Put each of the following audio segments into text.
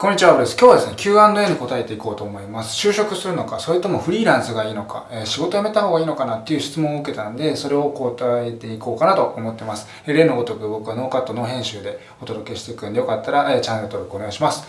こんにちは、ブです。今日はですね、Q&A に答えていこうと思います。就職するのか、それともフリーランスがいいのか、えー、仕事辞めた方がいいのかなっていう質問を受けたんで、それを答えていこうかなと思ってます。えー、例のごとく僕はノーカット、ノー編集でお届けしていくんで、よかったら、えー、チャンネル登録お願いします。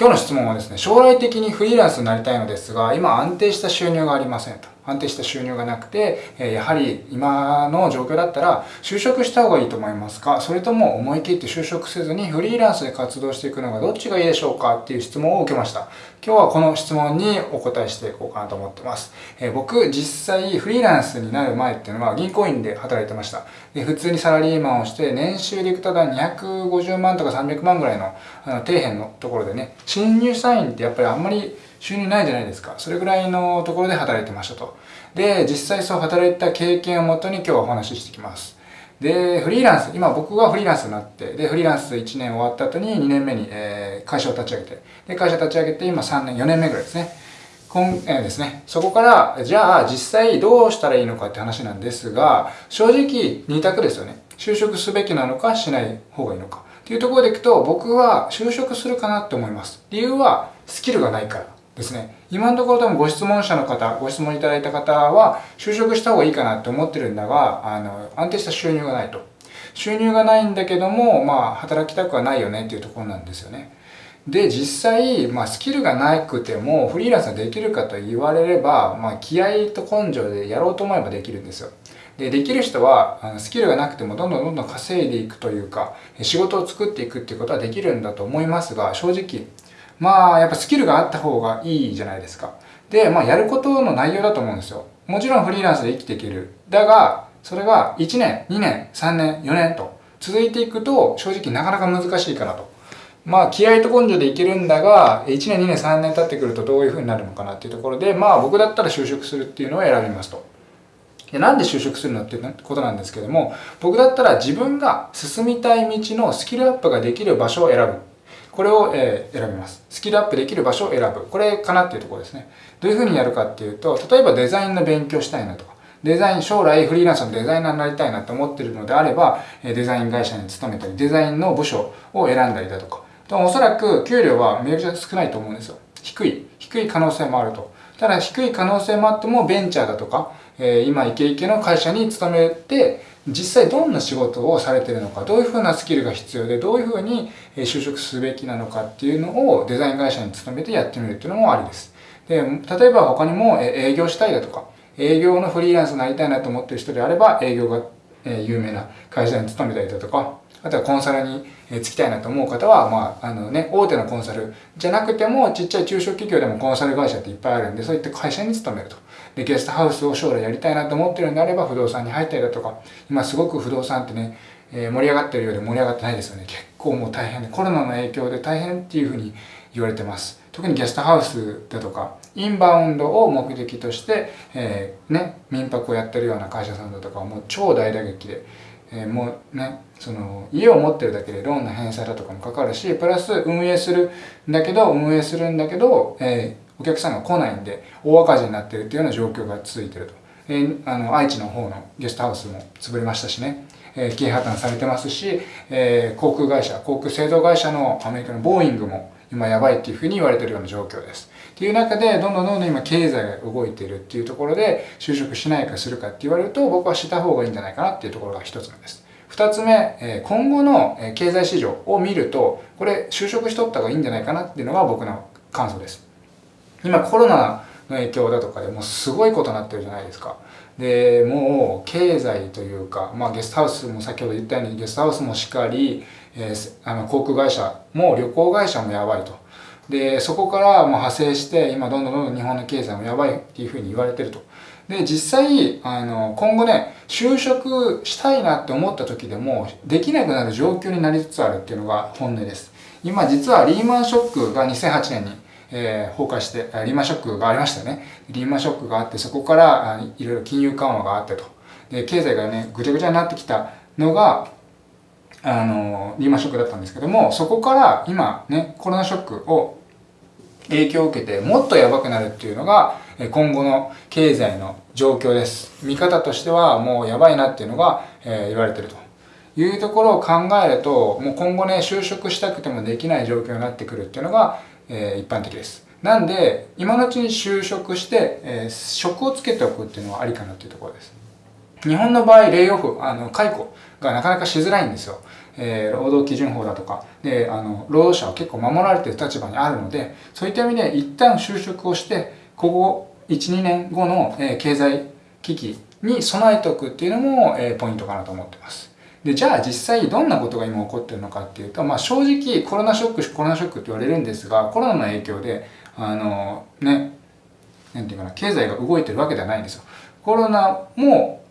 今日の質問はですね、将来的にフリーランスになりたいのですが、今安定した収入がありませんと。安定した収入がなくて、えやはり今の状況だったら就職した方がいいと思いますか？それとも思い切って就職せずにフリーランスで活動していくのがどっちがいいでしょうか？っていう質問を受けました。今日はこの質問にお答えしていこうかなと思ってます。え僕実際フリーランスになる前っていうのは銀行員で働いてました。で普通にサラリーマンをして年収でいくと250万とか300万ぐらいのあの底辺のところでね、新入社員ってやっぱりあんまり収入ないじゃないですか。それぐらいのところで働いてましたと。で、実際そう働いた経験をもとに今日はお話ししてきます。で、フリーランス、今僕がフリーランスになって、で、フリーランス1年終わった後に2年目に、えー、会社を立ち上げて、で、会社を立ち上げて今3年、4年目ぐらいですね。今、えー、ですね。そこから、じゃあ実際どうしたらいいのかって話なんですが、正直2択ですよね。就職すべきなのかしない方がいいのか。っていうところでいくと、僕は就職するかなって思います。理由は、スキルがないから。ですね。今のところ多分ご質問者の方、ご質問いただいた方は、就職した方がいいかなって思ってるんだが、あの、安定した収入がないと。収入がないんだけども、まあ、働きたくはないよねっていうところなんですよね。で、実際、まあ、スキルがなくても、フリーランスができるかと言われれば、まあ、気合と根性でやろうと思えばできるんですよ。で、できる人は、あのスキルがなくてもどんどんどんどん稼いでいくというか、仕事を作っていくっていうことはできるんだと思いますが、正直、まあ、やっぱスキルがあった方がいいじゃないですか。で、まあ、やることの内容だと思うんですよ。もちろんフリーランスで生きていける。だが、それが1年、2年、3年、4年と続いていくと、正直なかなか難しいかなと。まあ、気合と根性でいけるんだが、1年、2年、3年経ってくるとどういう風になるのかなっていうところで、まあ、僕だったら就職するっていうのを選びますと。でなんで就職するのっていうことなんですけども、僕だったら自分が進みたい道のスキルアップができる場所を選ぶ。これを、え、選びます。スキルアップできる場所を選ぶ。これかなっていうところですね。どういうふうにやるかっていうと、例えばデザインの勉強したいなとか、デザイン、将来フリーランスのデザイナーになりたいなって思ってるのであれば、デザイン会社に勤めたり、デザインの部署を選んだりだとか、おそらく給料はめちゃくちゃ少ないと思うんですよ。低い、低い可能性もあると。ただ低い可能性もあってもベンチャーだとか、えー、今イケイケの会社に勤めて、実際どんな仕事をされてるのか、どういうふうなスキルが必要で、どういうふうに就職すべきなのかっていうのをデザイン会社に勤めてやってみるっていうのもありです。で、例えば他にも営業したいだとか、営業のフリーランスになりたいなと思ってる人であれば、営業が有名な会社に勤めたりだとか、あとはコンサルに就きたいなと思う方は、まあ、あのね、大手のコンサルじゃなくても、ちっちゃい中小企業でもコンサル会社っていっぱいあるんで、そういった会社に勤めると。で、ゲストハウスを将来やりたいなと思ってるんであれば、不動産に入ったりだとか、今すごく不動産ってね、え、盛り上がってるようで盛り上がってないですよね。結構もう大変で、コロナの影響で大変っていうふうに言われてます。特にゲストハウスだとか、インバウンドを目的として、えー、ね、民泊をやってるような会社さんだとかはもう超大打撃で、えー、もうね、その家を持ってるだけでローンの返済だとかもかかるし、プラス運営するんだけど、運営するんだけど、えー、お客さんが来ないんで大赤字になってるっていうような状況が続いてると。えー、あの愛知の方のゲストハウスも潰れましたしね、えー、経営破綻されてますし、えー、航空会社、航空製造会社のアメリカのボーイングも今やばいっていうふうに言われてるような状況です。っていう中で、どんどんどんどん今経済が動いてるっていうところで、就職しないかするかって言われると、僕はした方がいいんじゃないかなっていうところが一つ目です。二つ目、今後の経済市場を見ると、これ就職しとった方がいいんじゃないかなっていうのが僕の感想です。今コロナの影響だとかでもうすごいことになってるじゃないですか。で、もう経済というか、まあゲストハウスも先ほど言ったようにゲストハウスもしっかり、えー、あの航空会社も旅行会社もやばいと。で、そこからもう派生して今どんどんどんどん日本の経済もやばいっていうふうに言われてると。で、実際、あの、今後ね、就職したいなって思った時でも、できなくなる状況になりつつあるっていうのが本音です。今実はリーマンショックが2008年に、えー、崩壊して、リーマンショックがありましたね。リーマンショックがあって、そこからいろいろ金融緩和があってと。で、経済がね、ぐちゃぐちゃになってきたのが、あの、リーマンショックだったんですけども、そこから今ね、コロナショックを影響を受けてもっとやばくなるっていうのが今後の経済の状況です。見方としてはもうやばいなっていうのが、え、言われてるというところを考えると、もう今後ね、就職したくてもできない状況になってくるっていうのが、え、一般的です。なんで、今のうちに就職して、え、職をつけておくっていうのはありかなっていうところです。日本の場合、レイオフ、あの、解雇がなかなかしづらいんですよ。えー、労働基準法だとか、で、あの、労働者は結構守られてる立場にあるので、そういった意味で一旦就職をして、ここ1、2年後の、えー、経済危機に備えておくっていうのも、えー、ポイントかなと思ってます。で、じゃあ実際どんなことが今起こってるのかっていうと、まあ正直コロナショック、コロナショックって言われるんですが、コロナの影響で、あの、ね、なんていうかな、経済が動いてるわけではないんですよ。コロナも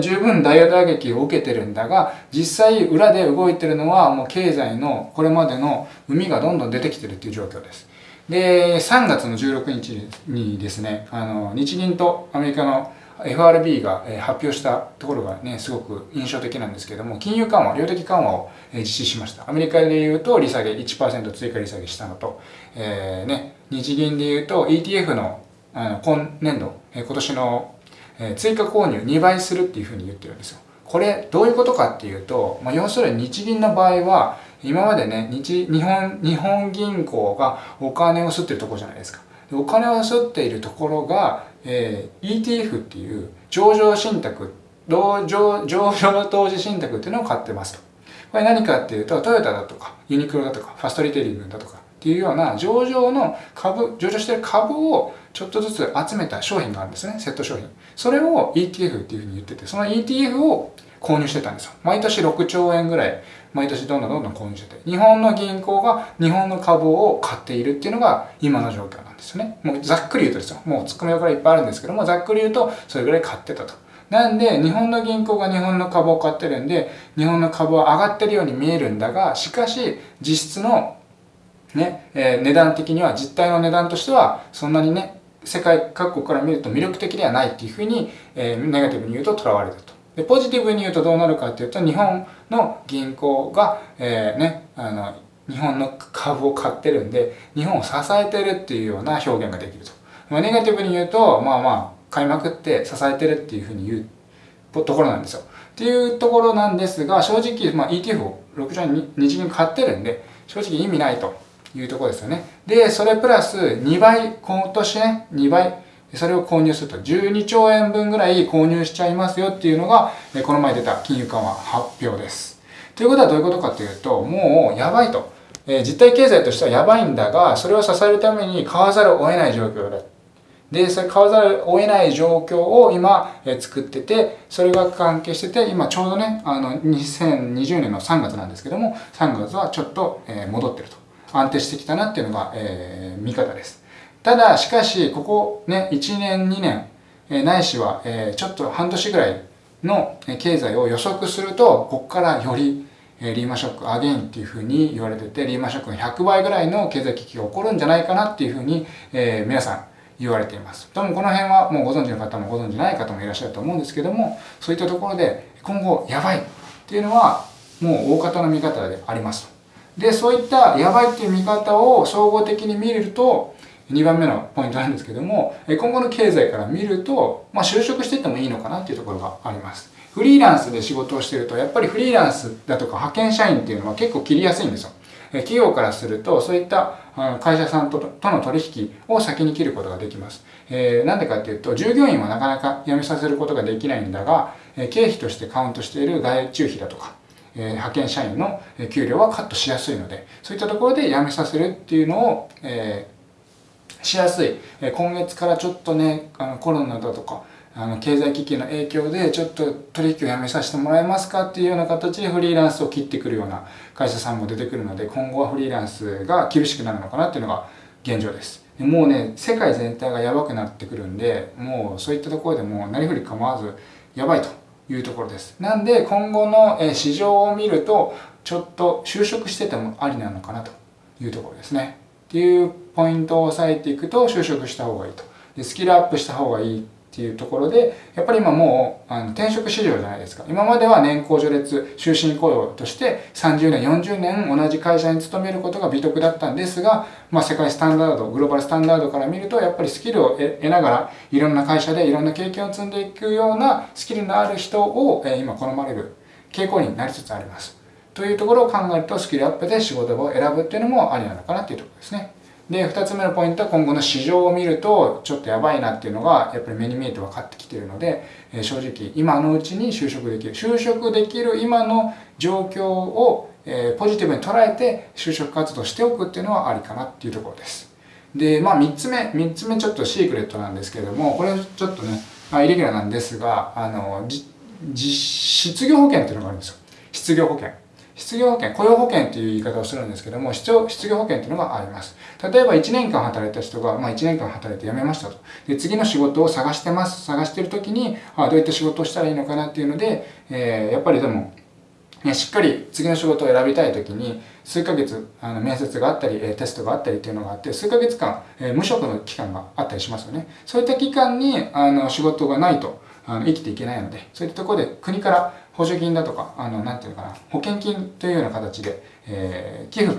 十分大打撃を受けてるんだが、実際裏で動いてるのはもう経済のこれまでの海がどんどん出てきてるっていう状況です。で、3月の16日にですね、あの、日銀とアメリカの FRB が発表したところがね、すごく印象的なんですけども、金融緩和、量的緩和を実施しました。アメリカで言うと、利下げ1%追加利下げしたのと、えー、ね、日銀で言うと ETF のあの今年度、今年のえ追加購入2倍するっていうふうに言ってるんですよ。これどういうことかっていうと、まあ、要するに日銀の場合は、今までね、日日本日本銀行がお金を吸ってるところじゃないですか。お金を吸っているところが、えー、ETF っていう上場信託、上上場投資信託っていうのを買ってますと。これ何かっていうと、トヨタだとか、ユニクロだとか、ファストリテイリングだとかっていうような上場の株、上場してる株をちょっとずつ集めた商品があるんですね、セット商品。それを ETF っていうふうに言ってて、その ETF を購入してたんですよ。毎年6兆円ぐらい、毎年どんどんどんどん購入してて、日本の銀行が日本の株を買っているっていうのが今の状況なんですよね。もうざっくり言うとですよ。もう突っ込みからいっぱいあるんですけども、ざっくり言うとそれぐらい買ってたと。なんで、日本の銀行が日本の株を買ってるんで、日本の株は上がってるように見えるんだが、しかし、実質のね、えー、値段的には、実態の値段としては、そんなにね、世界各国から見ると魅力的ではないっていうふうに、えー、ネガティブに言うと捉われると。で、ポジティブに言うとどうなるかっていうと、日本の銀行が、えー、ね、あの、日本の株を買ってるんで、日本を支えてるっていうような表現ができると。まあ、ネガティブに言うと、まあまあ、買いまくって支えてるっていうふうに言うところなんですよ。っていうところなんですが、正直、まあ、ETF を6兆円日銀買ってるんで、正直意味ないというところですよね。で、それプラス2倍、今年ね、2倍、それを購入すると12兆円分ぐらい購入しちゃいますよっていうのが、この前出た金融緩和発表です。ということはどういうことかというと、もうやばいと。え実体経済としてはやばいんだが、それを支えるために買わざるを得ない状況だ。で、それ買わざるを得ない状況を今、え作ってて、それが関係してて、今ちょうどね、あの、2020年の3月なんですけども、3月はちょっと、え戻ってると。安定してきたなっていうのが、えー、見方です。ただ、しかし、ここね、1年、2年、えないしは、えちょっと半年ぐらいの経済を予測すると、ここからよりえリーマンショックアゲインっていうふうに言われてて、リーマンショックの100倍ぐらいの経済危機が起こるんじゃないかなっていうふうに、えー、皆さん言われています。多分この辺はもうご存知の方もご存知ない方もいらっしゃると思うんですけども、そういったところで今後やばいっていうのはもう大方の見方であります。で、そういったやばいっていう見方を総合的に見ると、2番目のポイントなんですけども、今後の経済から見ると、まあ、就職していってもいいのかなっていうところがあります。フリーランスで仕事をしてると、やっぱりフリーランスだとか派遣社員っていうのは結構切りやすいんですよ。企業からすると、そういった会社さんとの取引を先に切ることができます。え、なんでかっていうと、従業員はなかなか辞めさせることができないんだが、経費としてカウントしている外注費だとか、え派遣社員の給料はカットしやすいので、そういったところで辞めさせるっていうのを、えー、しやすい。え今月からちょっとね、あのコロナだとか、あの経済危機の影響でちょっと取引をやめさせてもらえますかっていうような形でフリーランスを切ってくるような会社さんも出てくるので今後はフリーランスが厳しくなるのかなっていうのが現状です。もうね、世界全体がやばくなってくるんで、もうそういったところでもう何振り構わずやばいというところです。なんで今後の市場を見るとちょっと就職しててもありなのかなというところですね。っていうポイントを押さえていくと就職した方がいいと。でスキルアップした方がいいっていうところで、やっぱり今もうあの転職市場じゃないですか。今までは年功序列、終身雇用として30年、40年同じ会社に勤めることが美徳だったんですが、まあ世界スタンダード、グローバルスタンダードから見ると、やっぱりスキルを得ながら、いろんな会社でいろんな経験を積んでいくようなスキルのある人を、え今好まれる傾向になりつつあります。というところを考えるとスキルアップで仕事場を選ぶっていうのもありなのかなっていうところですね。で、2つ目のポイントは今後の市場を見るとちょっとやばいなっていうのがやっぱり目に見えて分かってきているので、え正直今のうちに就職できる。就職できる今の状況を、えポジティブに捉えて就職活動しておくっていうのはありかなっていうところです。で、まあ3つ目、3つ目ちょっとシークレットなんですけれども、これちょっとね、まあ、イレギュラーなんですが、あの、失業保険っていうのがあるんですよ。失業保険。失業保険、雇用保険という言い方をするんですけども、失業保険というのがあります。例えば1年間働いた人が、まあ、1年間働いて辞めましたと。で、次の仕事を探してます。探してる時に、あどういった仕事をしたらいいのかなっていうので、えー、やっぱりでも、ね、しっかり次の仕事を選びたい時に、数ヶ月、あの、面接があったり、テストがあったりっていうのがあって、数ヶ月間、えー、無職の期間があったりしますよね。そういった期間に、あの、仕事がないと、あの生きていけないので、そういったところで国から補助金だとか、あの、なんていうのかな、保険金というような形で、えー、寄付、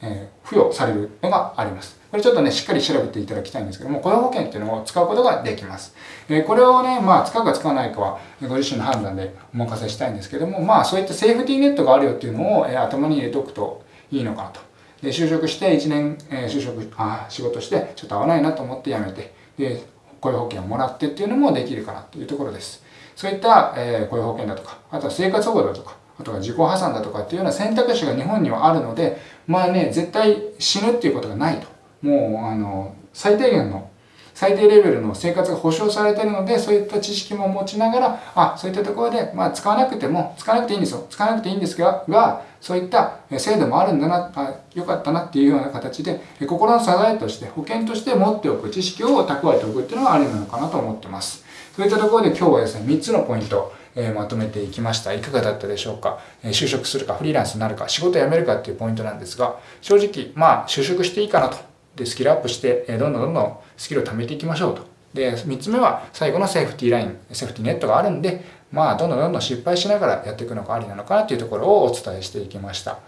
えー、付与されるのがあります。これちょっとね、しっかり調べていただきたいんですけども、雇用保険っていうのを使うことができます。えー、これをね、まあ、使うか使わないかは、ご自身の判断でお任せしたいんですけども、まあ、そういったセーフティーネットがあるよっていうのを、えー、頭に入れておくといいのかなと。で、就職して1年、えー、就職、あ、仕事して、ちょっと合わないなと思って辞めて、で、雇用保険をもらってっていうのもできるかなというところです。そういった、えー、雇用保険だとか、あとは生活保護だとか、あとは自己破産だとかっていうような選択肢が日本にはあるので、まあね、絶対死ぬっていうことがないと。もう、あの、最低限の、最低レベルの生活が保障されているので、そういった知識も持ちながら、あ、そういったところで、まあ、使わなくても、使わなくていいんですよ。使わなくていいんですが、がそういった制度もあるんだな、あ、よかったなっていうような形で、心の支えとして、保険として持っておく知識を蓄えておくっていうのはありなのかなと思ってます。そういったところで今日はですね、3つのポイント、えー、まとめていきました。いかがだったでしょうか、えー、就職するか、フリーランスになるか、仕事辞めるかっていうポイントなんですが、正直、まあ、就職していいかなと。で、スキルアップして、えー、どんどんどんどんスキルを貯めていきましょうと。で、3つ目は、最後のセーフティーライン、セーフティーネットがあるんで、まあ、どんどんどんどん失敗しながらやっていくのがありなのかなというところをお伝えしていきました。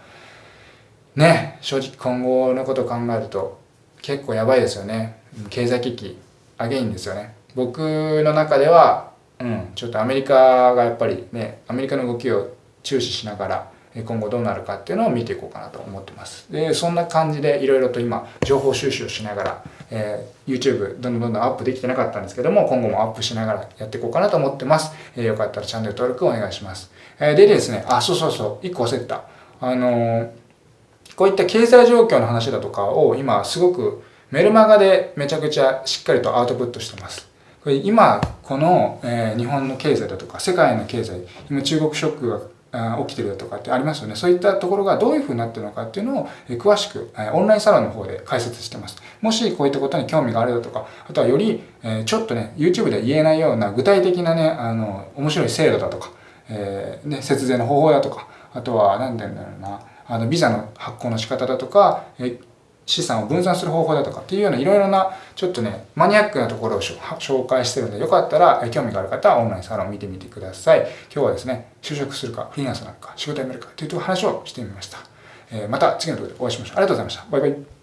ね、正直今後のことを考えると、結構やばいですよね。経済危機、アゲインですよね。僕の中では、うん、ちょっとアメリカがやっぱりね、アメリカの動きを注視しながら、今後どうなるかっていうのを見ていこうかなと思ってます。で、そんな感じでいろいろと今、情報収集をしながら、えー、YouTube どんどんどんどんアップできてなかったんですけども、今後もアップしながらやっていこうかなと思ってます。えー、よかったらチャンネル登録お願いします。えー、でですね、あ、そうそうそう、一個忘れてた。あの、こういった経済状況の話だとかを今すごくメルマガでめちゃくちゃしっかりとアウトプットしてます。これ今、この、え、日本の経済だとか、世界の経済、今中国ショックが起きてるだとかってありますよね。そういったところがどういうふうになってるのかっていうのを詳しくオンラインサロンの方で解説してます。もしこういったことに興味があるだとか、あとはよりちょっとね、YouTube で言えないような具体的なね、あの、面白い制度だとか、えー、ね、節税の方法だとか、あとは何て言うんだろうな、あの、ビザの発行の仕方だとか、資産を分散する方法だとかっていうようないろいろなちょっとねマニアックなところを紹介してるんでよかったら興味がある方はオンラインサロンを見てみてください。今日はですね就職するかフリーランスなのか仕事辞めるかという話をしてみました、えー、また次の動画でお会いしましょう。ありがとうございました。バイバイ。